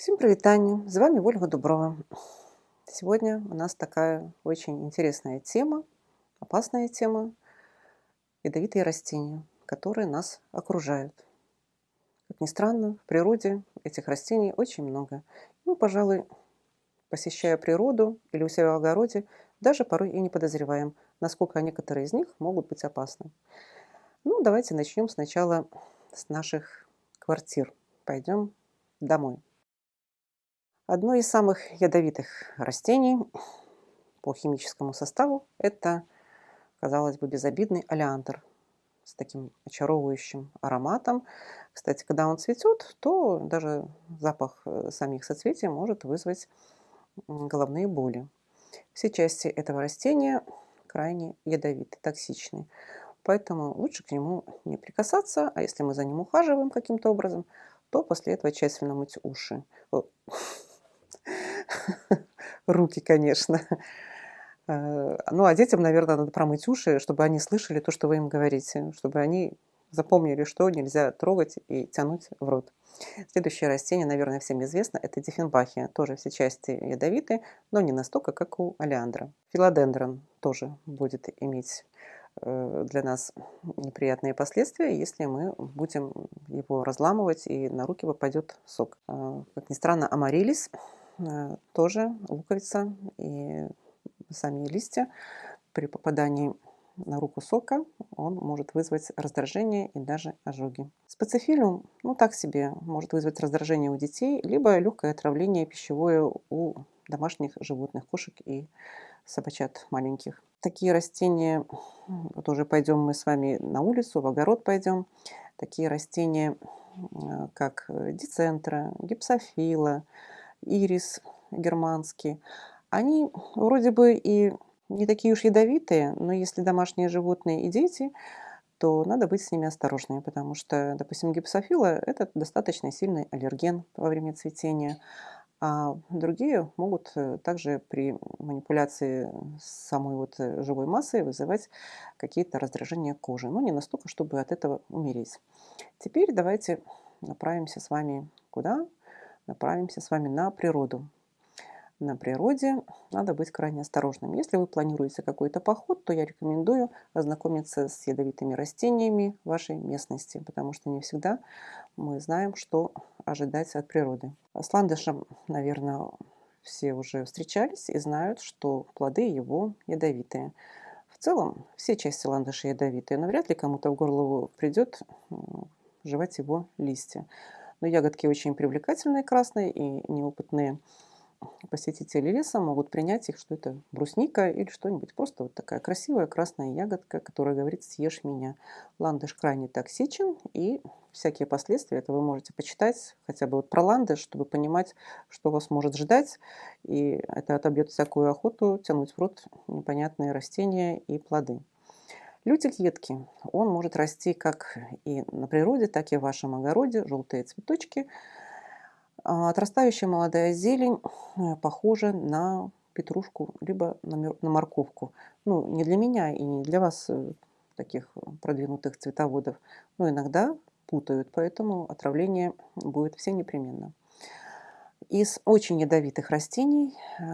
Всем привитание! С вами Ольга Дуброва. Сегодня у нас такая очень интересная тема, опасная тема – ядовитые растения, которые нас окружают. Как ни странно, в природе этих растений очень много. Мы, пожалуй, посещая природу или у себя в огороде, даже порой и не подозреваем, насколько некоторые из них могут быть опасны. Ну, давайте начнем сначала с наших квартир. Пойдем домой. Одно из самых ядовитых растений по химическому составу – это, казалось бы, безобидный олеандр с таким очаровывающим ароматом. Кстати, когда он цветет, то даже запах э, самих соцветий может вызвать головные боли. Все части этого растения крайне ядовиты, токсичны. Поэтому лучше к нему не прикасаться, а если мы за ним ухаживаем каким-то образом, то после этого тщательно мыть уши. Руки, конечно. Э, ну, а детям, наверное, надо промыть уши, чтобы они слышали то, что вы им говорите, чтобы они запомнили, что нельзя трогать и тянуть в рот. Следующее растение, наверное, всем известно, это диффенбахия. Тоже все части ядовиты, но не настолько, как у олеандра. Филодендрон тоже будет иметь э, для нас неприятные последствия, если мы будем его разламывать и на руки попадет сок. Э, как ни странно, амарилис тоже луковица и сами листья при попадании на руку сока он может вызвать раздражение и даже ожоги. Специфилиум, ну так себе, может вызвать раздражение у детей, либо легкое отравление пищевое у домашних животных, кошек и собачат маленьких. Такие растения, тоже пойдем мы с вами на улицу, в огород пойдем, такие растения, э, как дицентра, гипсофила, ирис германский, они вроде бы и не такие уж ядовитые, но если домашние животные и дети, то надо быть с ними осторожными, потому что, допустим, гипсофила – это достаточно сильный аллерген во время цветения, а другие могут э, также при манипуляции самой вот э, живой массой вызывать какие-то раздражения кожи, но не настолько, чтобы от этого умереть. Теперь давайте направимся с вами куда? Направимся с вами на природу. На природе надо быть крайне осторожным. Если вы планируете какой-то поход, то я рекомендую ознакомиться с ядовитыми растениями вашей местности, потому что не всегда мы знаем, что ожидать от природы. С ландышем, наверное, все уже встречались и знают, что плоды его ядовитые. В целом, все части ландыша ядовитые, но вряд ли кому-то в голову придет жевать его листья. Но ягодки очень привлекательные, красные и неопытные посетители леса могут принять их, что это брусника или что-нибудь. Просто вот такая красивая красная ягодка, которая говорит «съешь меня». Ландыш крайне токсичен, и всякие последствия, это вы можете почитать хотя бы вот про ландыш, чтобы понимать, что вас может ждать. И это отобьет всякую охоту тянуть в рот непонятные растения и плоды. Лютик едкий. Он может расти как и на природе, так и в вашем огороде. Желтые цветочки. А, отрастающая молодая зелень э, похожа на петрушку, либо на морковку. Ну, не для меня и не для вас, э, таких продвинутых цветоводов, но иногда путают, поэтому отравление будет все непременно. Из очень ядовитых растений э,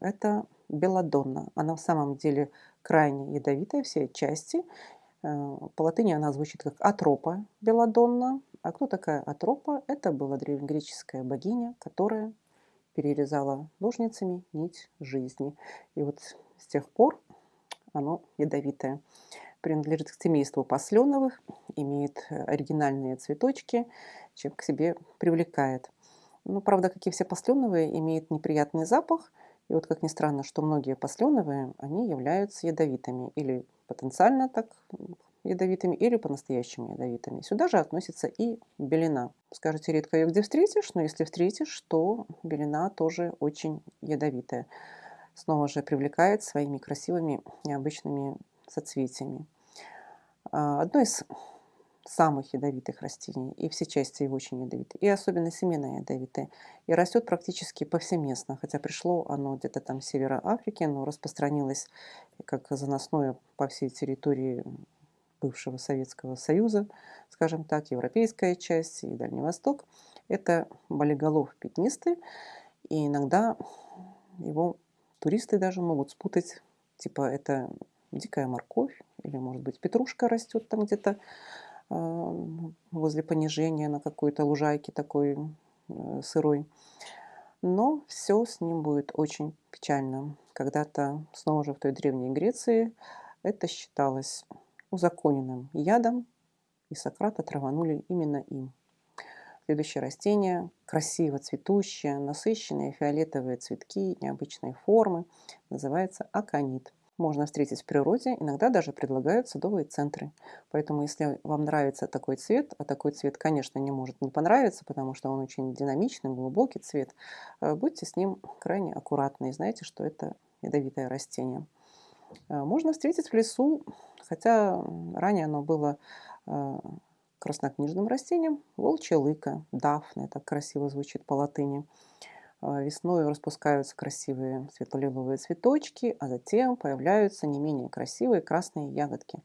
это белладонна. Она в самом деле крайне ядовитая, все части. Э, по латыни она звучит как атропа белладонна. А кто такая атропа? Это была древнегреческая богиня, которая перерезала ножницами нить жизни. И вот с тех пор оно ядовитое. Принадлежит к семейству посленовых, имеет оригинальные цветочки, чем к себе привлекает. Ну, правда, как и все посленовые, имеет неприятный запах – и вот как ни странно, что многие посленовые, они являются ядовитыми или потенциально так ядовитыми, или по-настоящему ядовитыми. Сюда же относится и белина. Скажете, редко ее где встретишь, но если встретишь, то белина тоже очень ядовитая. Снова же привлекает своими красивыми необычными соцветиями. А, одно из самых ядовитых растений, и все части его очень ядовитые, и особенно семена ядовитые. И растет практически повсеместно, хотя пришло оно где-то там с севера Африки, но распространилось как заносное по всей территории бывшего Советского Союза, скажем так, европейская часть и Дальний Восток. Это болиголов пятнистый, и иногда его туристы даже могут спутать, типа это дикая морковь, или, может быть, петрушка растет там где-то возле понижения на какой-то лужайке такой э, сырой. Но все с ним будет очень печально. Когда-то, снова же в той древней Греции, это считалось узаконенным ядом, и Сократа траванули именно им. Следующее растение красиво цветущее, насыщенные фиолетовые цветки необычной формы, называется аконит. Можно встретить в природе, иногда даже предлагают садовые центры. Поэтому если вам нравится такой цвет, а такой цвет, конечно, не может не понравиться, потому что он очень динамичный, глубокий цвет, э, будьте с ним крайне аккуратны и знаете, что это ядовитое растение. Э, можно встретить в лесу, хотя ранее оно было э, краснокнижным растением, волчья лыка, дафна, это красиво звучит по латыни. Э, весной распускаются красивые светло-лиловые цветочки, а затем появляются не менее красивые красные ягодки.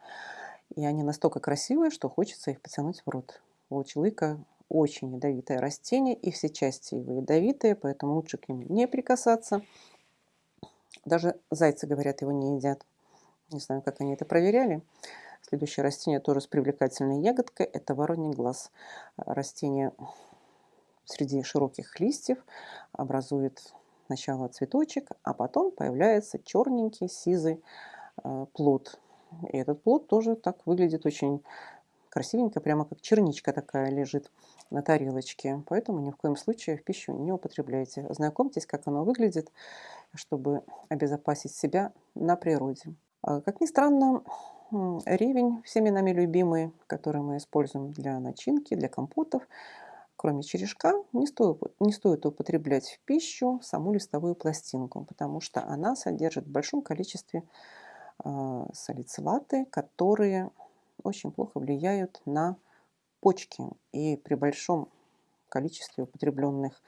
И они настолько красивые, что хочется их потянуть в рот. Волчья лыка очень ядовитое растение, и все части его ядовитые, поэтому лучше к ним не прикасаться. Даже зайцы, говорят, его не едят. Не знаю, как они это проверяли. Следующее растение тоже с привлекательной ягодкой. Это вороний глаз. Растение среди широких листьев образует сначала цветочек, а потом появляется черненький сизый э, плод. И этот плод тоже так выглядит очень красивенько, прямо как черничка такая лежит на тарелочке. Поэтому ни в коем случае в пищу не употребляйте. Знакомьтесь, как оно выглядит, чтобы обезопасить себя на природе. А, как ни странно, ревень, всеми нами любимый, который мы используем для начинки, для компотов, кроме черешка, не стоит, не стоит употреблять в пищу саму листовую пластинку, потому что она содержит в большом количестве э, салицилаты, которые очень плохо влияют на почки. И при большом количестве употребленных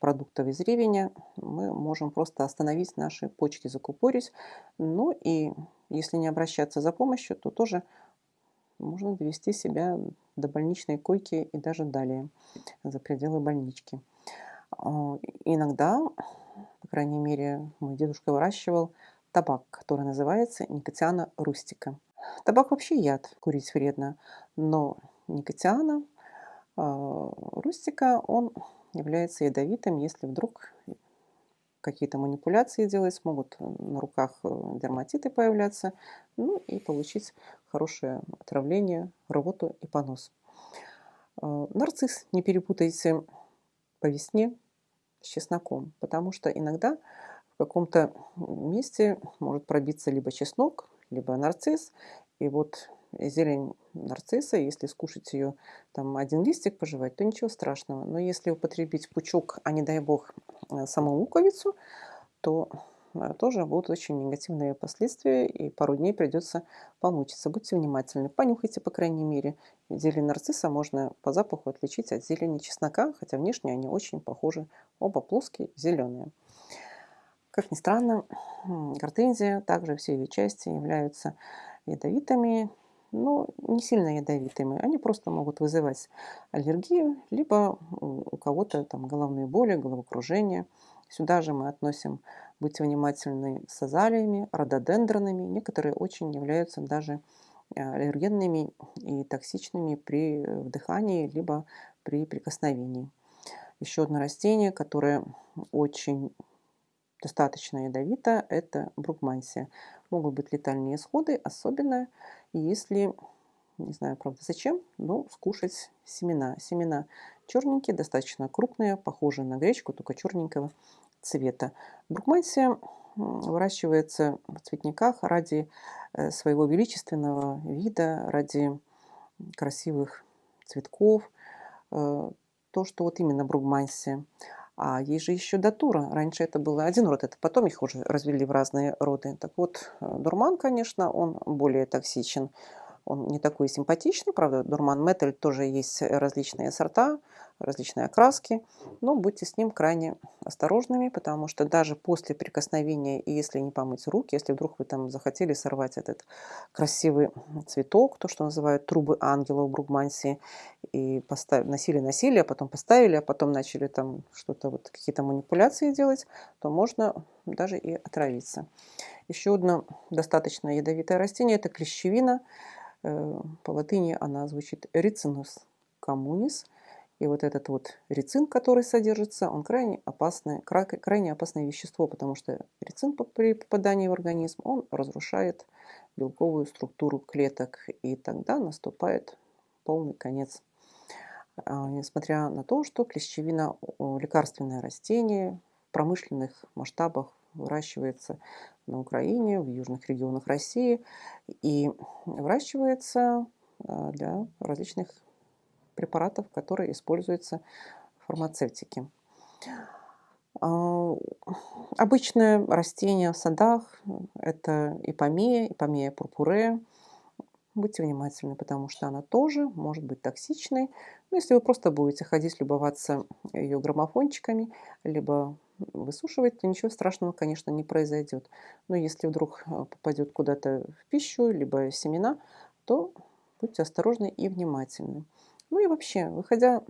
продуктов из ревеня мы можем просто остановить наши почки, закупорить. Ну и если не обращаться за помощью, то тоже можно довести себя до больничной койки и даже далее, за пределы больнички. А, иногда, по крайней мере, мой дедушка выращивал табак, который называется никотиана рустика. Табак вообще яд, курить вредно, но никотиана а, рустика, он является ядовитым, если вдруг какие-то манипуляции делать, могут на руках э, дерматиты появляться, ну и получить хорошее отравление, рвоту и понос. А, нарцисс не перепутайте по весне с чесноком, потому что иногда в каком-то месте может пробиться либо чеснок, либо нарцисс, и вот зелень нарцисса, если скушать ее там один листик пожевать, то ничего страшного. Но если употребить пучок, а не дай бог э, саму луковицу, то э, тоже будут очень негативные последствия, и пару дней придется помучиться. Будьте внимательны, понюхайте, по крайней мере. Зелень нарцисса можно по запаху отличить от зелени чеснока, хотя внешне они очень похожи, оба плоские, зеленые. Как ни странно, гортензия, также все ее части являются ядовитыми, но не сильно ядовитыми. Они просто могут вызывать аллергию, либо у кого-то там головные боли, головокружение. Сюда же мы относим, будьте внимательны, с азалиями, рододендронами. Некоторые очень являются даже э, аллергенными и токсичными при вдыхании, либо при прикосновении. Еще одно растение, которое очень достаточно ядовито, это брукмансия. Могут быть летальные исходы, особенно если, не знаю, правда, зачем, но скушать семена. Семена черненькие, достаточно крупные, похожие на гречку, только черненького цвета. Брукмансия выращивается в цветниках ради э, своего величественного вида, ради красивых цветков. Э, то, что вот именно бругмансия. А есть же еще датура. Раньше это было один род, это потом их уже развели в разные роды. Так вот, э, дурман, конечно, он более токсичен. Он не такой симпатичный, правда, дурман металь тоже есть различные сорта, различные окраски, но будьте с ним крайне осторожными, потому что даже после прикосновения, и если не помыть руки, если вдруг вы там захотели сорвать этот красивый цветок, то, что называют трубы ангела в Бругмансии, и поставили, носили, носили, а потом поставили, а потом начали там что-то, вот какие-то манипуляции делать, то можно даже и отравиться. Еще одно достаточно ядовитое растение – это клещевина. Э, по латыни она звучит «ricinus communis», и вот этот вот рецин, который содержится, он крайне опасное, крайне опасное вещество, потому что рецин при попадании в организм, он разрушает белковую структуру клеток, и тогда наступает полный конец. А, несмотря на то, что клещевина – лекарственное растение, в промышленных масштабах выращивается на Украине, в южных регионах России и выращивается а, для различных препаратов, которые используются в фармацевтике. А, обычное растение в садах – это ипомея, ипомея пурпуре. Будьте внимательны, потому что она тоже может быть токсичной. Но если вы просто будете ходить любоваться ее граммофончиками, либо высушивать, то ничего страшного, конечно, не произойдет. Но если вдруг а, попадет куда-то в пищу, либо семена, то будьте осторожны и внимательны. Ну и вообще, выходя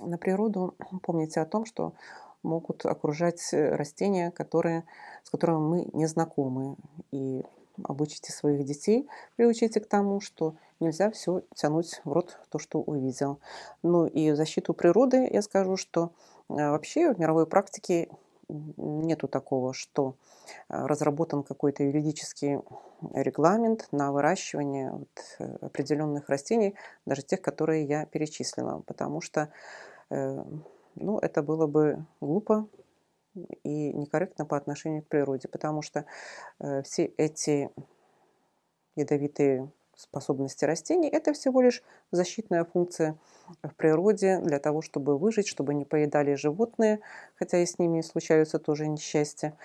на природу, помните о том, что могут окружать э, растения, которые, с которыми мы не знакомы. И обучите своих детей, приучите к тому, что нельзя все тянуть в рот то, что увидел. Ну и защиту природы я скажу, что э, вообще в мировой практике нету такого, что э, разработан какой-то юридический регламент на выращивание вот э, определенных растений, даже тех, которые я перечислила, потому что э, ну, это было бы глупо и некорректно по отношению к природе, потому что все эти ядовитые способности растений – это всего лишь защитная функция в природе для того, чтобы выжить, чтобы не поедали животные, хотя и с ними случаются тоже несчастья.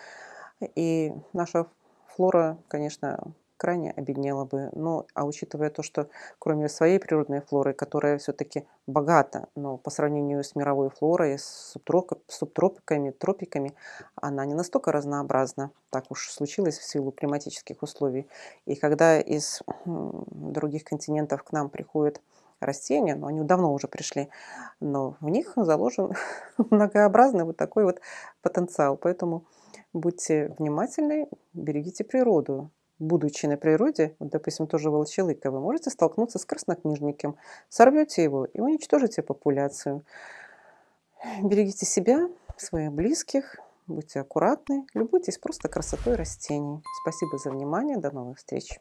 И наша флора, конечно, крайне обеднела бы. Но, а учитывая то, что кроме своей природной флоры, которая все-таки богата, но по сравнению с мировой флорой, с субтропиками, тропиками, она не настолько разнообразна. Так уж случилось в силу климатических условий. И когда из других континентов к нам приходят растения, но они давно уже пришли, но в них заложен многообразный вот такой вот потенциал. Поэтому будьте внимательны, берегите природу будучи на природе, вот, допустим, тоже волчелыка, вы можете столкнуться с краснокнижником, сорвете его и уничтожите популяцию. Берегите себя, своих близких, будьте аккуратны, любуйтесь просто красотой растений. Спасибо за внимание, до новых встреч!